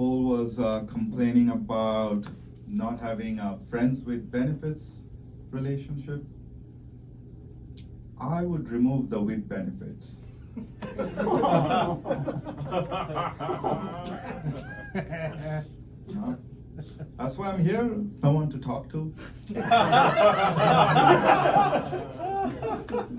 Nicole was uh, complaining about not having a friends with benefits relationship. I would remove the with benefits. That's why I'm here, no one to talk to.